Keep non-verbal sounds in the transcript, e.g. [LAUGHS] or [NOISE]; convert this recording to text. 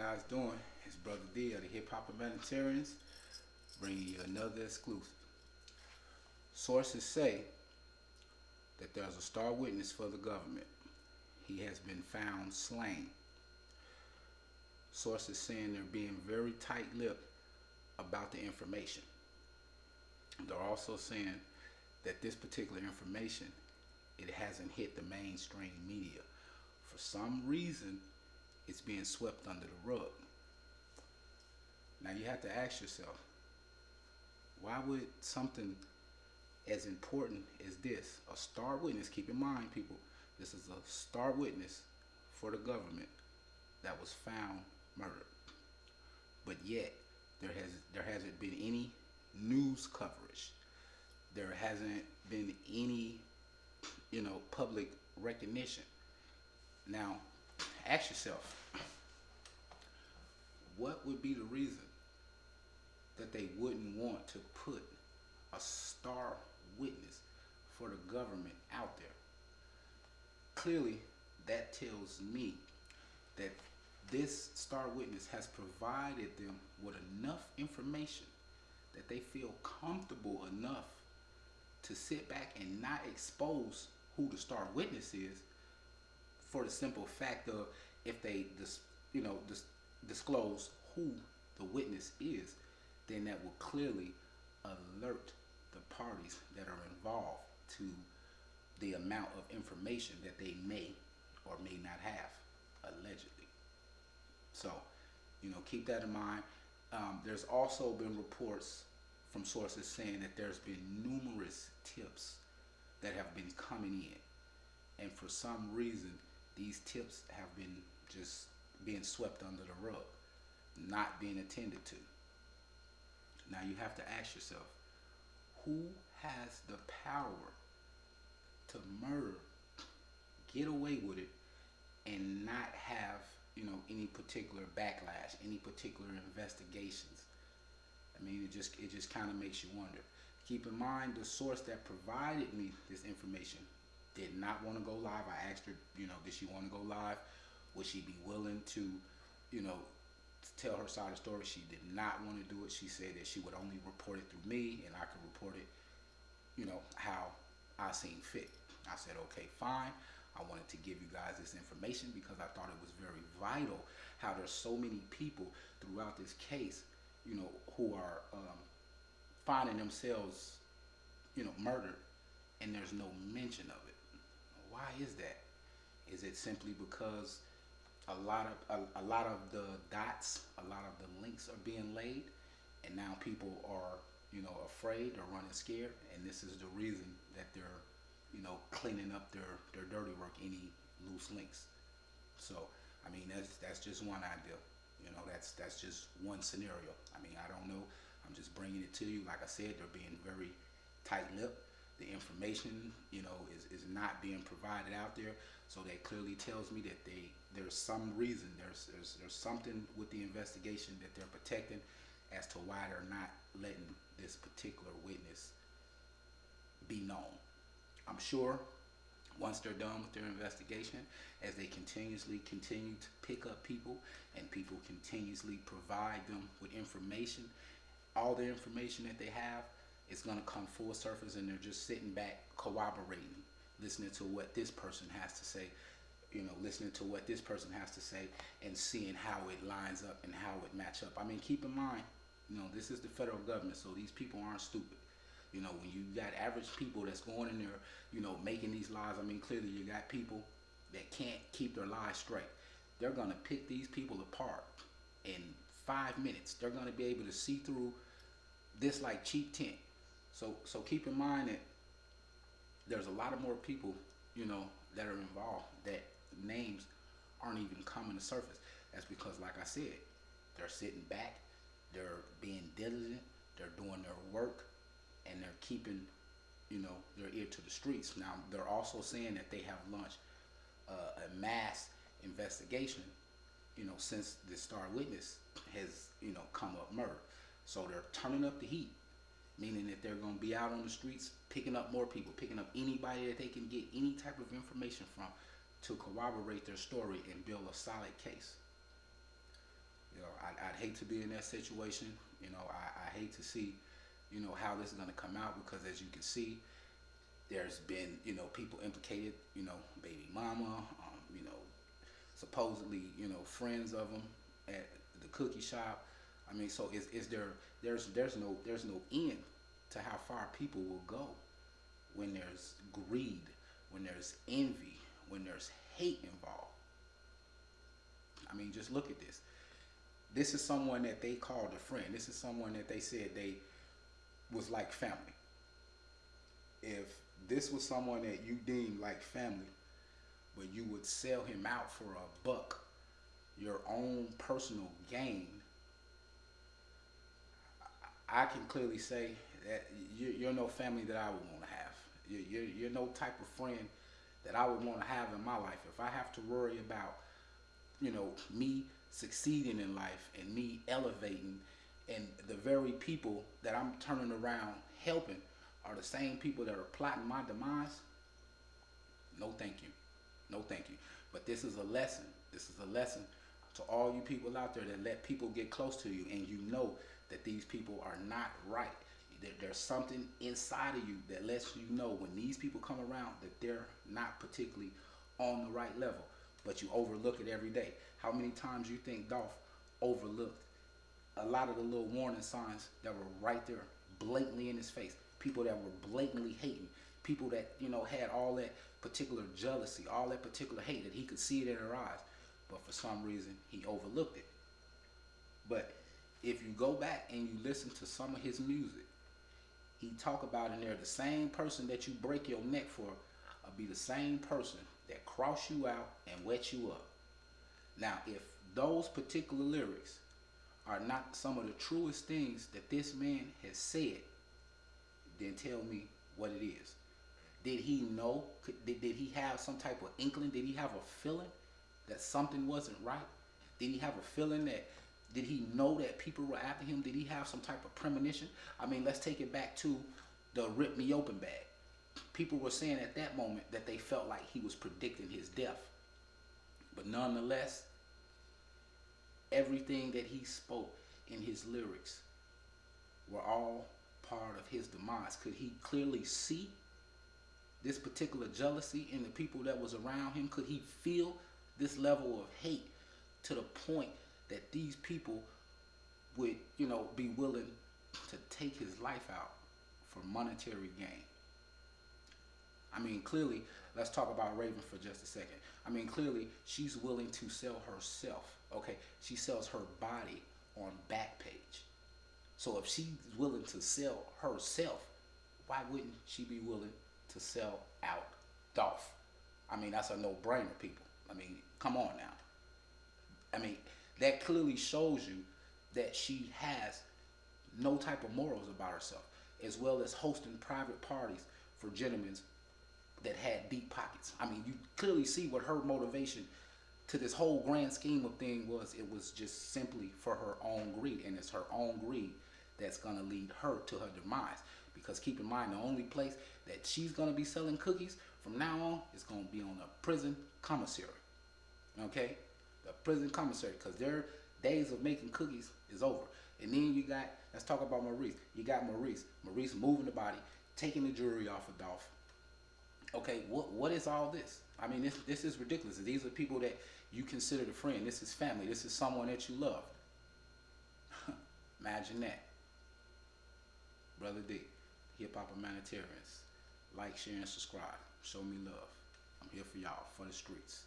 guys doing? It's Brother D of the Hip Hop Humanitarians bringing you another exclusive. Sources say that there's a star witness for the government. He has been found slain. Sources saying they're being very tight-lipped about the information. They're also saying that this particular information, it hasn't hit the mainstream media. For some reason, it's being swept under the rug. Now you have to ask yourself, why would something as important as this, a star witness, keep in mind people, this is a star witness for the government that was found murdered. But yet there has there hasn't been any news coverage. There hasn't been any, you know, public recognition. Now, ask yourself, what would be the reason that they wouldn't want to put a star witness for the government out there? Clearly, that tells me that this star witness has provided them with enough information that they feel comfortable enough to sit back and not expose who the star witness is for the simple fact of if they dis, you know dis, disclose who the witness is then that will clearly alert the parties that are involved to the amount of information that they may or may not have allegedly. So you know keep that in mind. Um, there's also been reports from sources saying that there's been numerous tips that have been coming in. And for some reason these tips have been just being swept under the rug not being attended to now you have to ask yourself who has the power to murder get away with it and not have you know any particular backlash any particular investigations I mean, it just it just kind of makes you wonder. Keep in mind the source that provided me this information did not want to go live. I asked her, you know, did she want to go live? Would she be willing to, you know, tell her side of the story? She did not want to do it. She said that she would only report it through me and I could report it, you know, how I seen fit. I said, okay, fine. I wanted to give you guys this information because I thought it was very vital how there's so many people throughout this case you know, who are um, finding themselves, you know, murdered, and there's no mention of it. Why is that? Is it simply because a lot of a, a lot of the dots, a lot of the links are being laid, and now people are, you know, afraid or running scared, and this is the reason that they're, you know, cleaning up their their dirty work, any loose links. So, I mean, that's that's just one idea. You know, that's that's just one scenario. I mean, I don't know. I'm just bringing it to you. Like I said, they're being very tight-lipped. The information, you know, is, is not being provided out there. So that clearly tells me that they there's some reason, there's, there's, there's something with the investigation that they're protecting as to why they're not letting this particular witness be known. I'm sure once they're done with their investigation, as they continuously continue to pick up people and people continuously provide them with information, all the information that they have is going to come full surface and they're just sitting back corroborating, listening to what this person has to say, you know, listening to what this person has to say and seeing how it lines up and how it match up. I mean, keep in mind, you know, this is the federal government, so these people aren't stupid. You know, when you got average people that's going in there, you know, making these lies, I mean, clearly you got people that can't keep their lies straight. They're going to pick these people apart in five minutes. They're going to be able to see through this like cheap tint. So, so keep in mind that there's a lot of more people, you know, that are involved that names aren't even coming to surface. That's because, like I said, they're sitting back, they're being diligent, they're doing their work, and they're keeping, you know, their ear to the streets. Now, they're also saying that they have launched uh, a mass investigation, you know, since the star witness has, you know, come up murder. So they're turning up the heat, meaning that they're going to be out on the streets picking up more people, picking up anybody that they can get any type of information from to corroborate their story and build a solid case. You know, I'd, I'd hate to be in that situation. You know, I, I hate to see, you know, how this is going to come out because as you can see, there's been, you know, people implicated, you know, baby mama, um, you know, supposedly, you know, friends of them at the cookie shop. I mean, so is, is there, there's, there's no, there's no end to how far people will go when there's greed, when there's envy, when there's hate involved. I mean, just look at this. This is someone that they called a friend. This is someone that they said they was like family. If this was someone that you deemed like family, but you would sell him out for a buck, your own personal gain, I can clearly say that you're no family that I would want to have. You're, no type of friend that I would want to have in my life. If I have to worry about, you know, me succeeding in life and me elevating and the very people that I'm turning around helping are the same people that are plotting my demise, no thank you. No thank you. But this is a lesson. This is a lesson to all you people out there that let people get close to you and you know that these people are not right. There's something inside of you that lets you know when these people come around that they're not particularly on the right level, but you overlook it every day. How many times you think Dolph overlooked a lot of the little warning signs that were right there, blatantly in his face? People that were blatantly hating, people that you know had all that particular jealousy, all that particular hate that he could see it in their eyes, but for some reason he overlooked it. But if you go back and you listen to some of his music, he talk about in there the same person that you break your neck for will be the same person that cross you out and wet you up. Now, if those particular lyrics are not some of the truest things that this man has said, then tell me what it is. Did he know? Did, did he have some type of inkling? Did he have a feeling that something wasn't right? Did he have a feeling that did he know that people were after him? Did he have some type of premonition? I mean, let's take it back to the rip me open bag. People were saying at that moment that they felt like he was predicting his death. But nonetheless, everything that he spoke in his lyrics were all part of his demise. Could he clearly see this particular jealousy in the people that was around him? Could he feel this level of hate to the point that these people would, you know, be willing to take his life out for monetary gain. I mean, clearly, let's talk about Raven for just a second. I mean, clearly, she's willing to sell herself. Okay, she sells her body on Backpage. So if she's willing to sell herself, why wouldn't she be willing to sell out Dolph? I mean, that's a no-brainer, people. I mean, come on now. I mean, that clearly shows you that she has no type of morals about herself, as well as hosting private parties for gentlemen that had deep pockets. I mean, you clearly see what her motivation to this whole grand scheme of thing was. It was just simply for her own greed, and it's her own greed that's going to lead her to her demise. Because keep in mind, the only place that she's going to be selling cookies from now on is going to be on a prison commissary. Okay? The prison commissary, because their days of making cookies is over. And then you got, let's talk about Maurice. You got Maurice. Maurice moving the body, taking the jewelry off of Dolph. Okay, what what is all this? I mean, this this is ridiculous. These are people that you consider a friend. This is family. This is someone that you love. [LAUGHS] Imagine that. Brother D, Hip Hop Humanitarians. Like, share, and subscribe. Show me love. I'm here for y'all, for the streets.